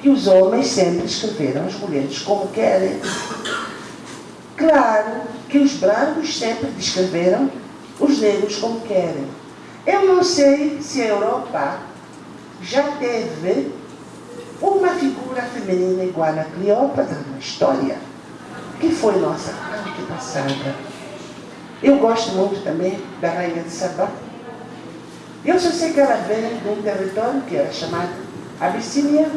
que os homens sempre escreveram as mulheres como querem. Claro que os brancos sempre descreveram os negros como querem. Eu não sei se a Europa já teve uma figura feminina igual a Cleópatra na história, que foi nossa antepassada. Eu gosto muito também da Rainha de Sabá. Eu só sei que ela veio de um território que era chamado Abissínia.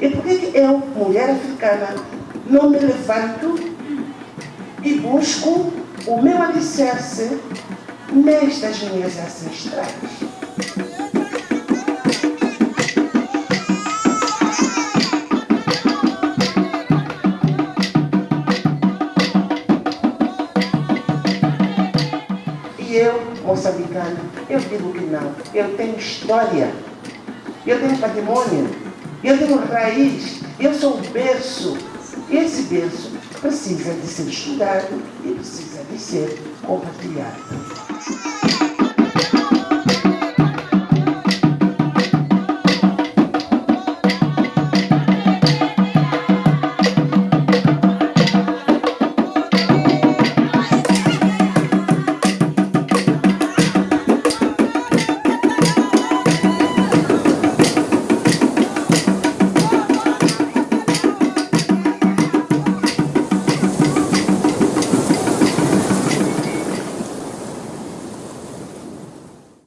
E por que eu, mulher africana, não me levanto e busco o meu alicerce nestas minhas ancestrais? moçambicano? Eu digo que não. Eu tenho história, eu tenho patrimônio, eu tenho raiz, eu sou o berço. Esse berço precisa de ser estudado e precisa de ser compartilhado.